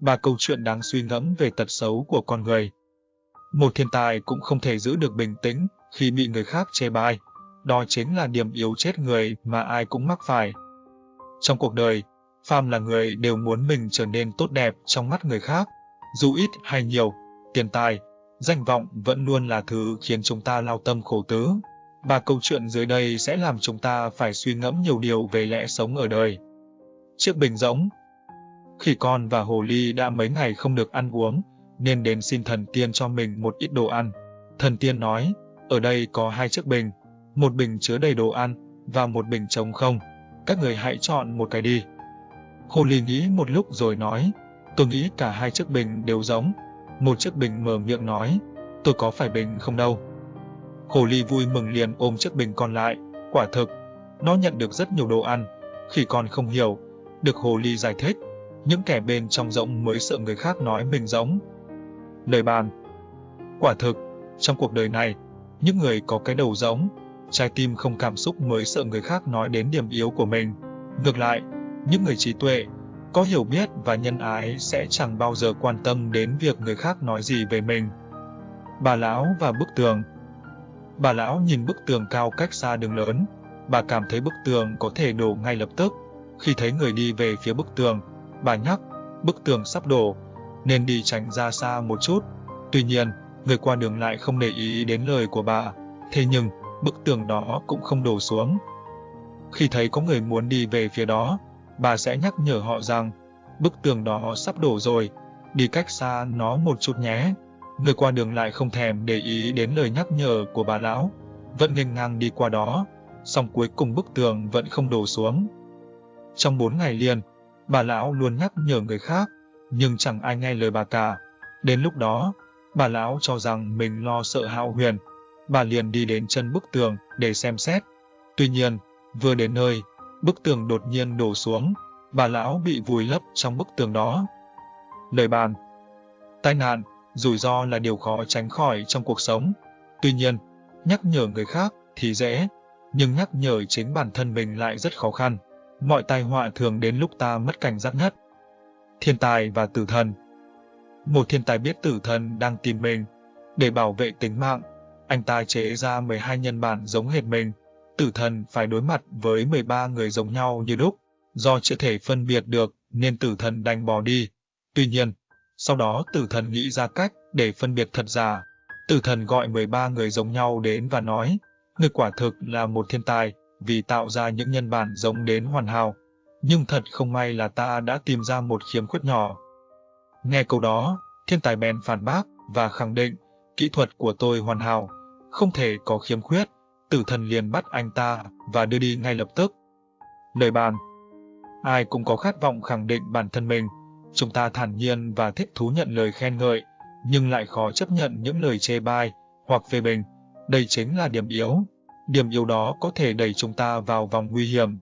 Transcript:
Ba câu chuyện đáng suy ngẫm về tật xấu của con người. Một thiên tài cũng không thể giữ được bình tĩnh khi bị người khác chê bai. Đó chính là điểm yếu chết người mà ai cũng mắc phải. Trong cuộc đời, phàm là người đều muốn mình trở nên tốt đẹp trong mắt người khác. Dù ít hay nhiều, tiền tài, danh vọng vẫn luôn là thứ khiến chúng ta lao tâm khổ tứ. Ba câu chuyện dưới đây sẽ làm chúng ta phải suy ngẫm nhiều điều về lẽ sống ở đời. Chiếc bình rỗng Khỉ con và hồ ly đã mấy ngày không được ăn uống, nên đến xin thần tiên cho mình một ít đồ ăn. Thần tiên nói, ở đây có hai chiếc bình, một bình chứa đầy đồ ăn và một bình trống không. Các người hãy chọn một cái đi. Hồ ly nghĩ một lúc rồi nói, tôi nghĩ cả hai chiếc bình đều giống. Một chiếc bình mở miệng nói, tôi có phải bình không đâu. Hồ ly vui mừng liền ôm chiếc bình còn lại, quả thực, nó nhận được rất nhiều đồ ăn. Khi con không hiểu, được hồ ly giải thích, những kẻ bên trong rỗng mới sợ người khác nói mình giống. Lời bàn Quả thực, trong cuộc đời này, những người có cái đầu giống, trái tim không cảm xúc mới sợ người khác nói đến điểm yếu của mình. Ngược lại, những người trí tuệ, có hiểu biết và nhân ái sẽ chẳng bao giờ quan tâm đến việc người khác nói gì về mình. Bà lão và bức tường Bà lão nhìn bức tường cao cách xa đường lớn, bà cảm thấy bức tường có thể đổ ngay lập tức. Khi thấy người đi về phía bức tường, bà nhắc, bức tường sắp đổ, nên đi tránh ra xa một chút. Tuy nhiên, người qua đường lại không để ý đến lời của bà, thế nhưng bức tường đó cũng không đổ xuống. Khi thấy có người muốn đi về phía đó, bà sẽ nhắc nhở họ rằng, bức tường đó sắp đổ rồi, đi cách xa nó một chút nhé. Người qua đường lại không thèm để ý đến lời nhắc nhở của bà lão, vẫn nghênh ngang đi qua đó, song cuối cùng bức tường vẫn không đổ xuống. Trong bốn ngày liền, bà lão luôn nhắc nhở người khác, nhưng chẳng ai nghe lời bà cả. Đến lúc đó, bà lão cho rằng mình lo sợ hạo huyền, bà liền đi đến chân bức tường để xem xét. Tuy nhiên, vừa đến nơi, bức tường đột nhiên đổ xuống, bà lão bị vùi lấp trong bức tường đó. Lời bàn Tai nạn, rủi ro là điều khó tránh khỏi trong cuộc sống. Tuy nhiên, nhắc nhở người khác thì dễ, nhưng nhắc nhở chính bản thân mình lại rất khó khăn. Mọi tai họa thường đến lúc ta mất cảnh giác nhất. Thiên tài và tử thần Một thiên tài biết tử thần đang tìm mình. Để bảo vệ tính mạng, anh ta chế ra 12 nhân bản giống hệt mình. Tử thần phải đối mặt với 13 người giống nhau như lúc. Do chưa thể phân biệt được nên tử thần đành bỏ đi. Tuy nhiên, sau đó tử thần nghĩ ra cách để phân biệt thật giả. Tử thần gọi 13 người giống nhau đến và nói, người quả thực là một thiên tài vì tạo ra những nhân bản giống đến hoàn hảo. Nhưng thật không may là ta đã tìm ra một khiếm khuyết nhỏ. Nghe câu đó, thiên tài bèn phản bác và khẳng định kỹ thuật của tôi hoàn hảo, không thể có khiếm khuyết. Tử thần liền bắt anh ta và đưa đi ngay lập tức. Lời bàn Ai cũng có khát vọng khẳng định bản thân mình. Chúng ta thản nhiên và thích thú nhận lời khen ngợi, nhưng lại khó chấp nhận những lời chê bai hoặc phê bình. Đây chính là điểm yếu. Điểm yếu đó có thể đẩy chúng ta vào vòng nguy hiểm.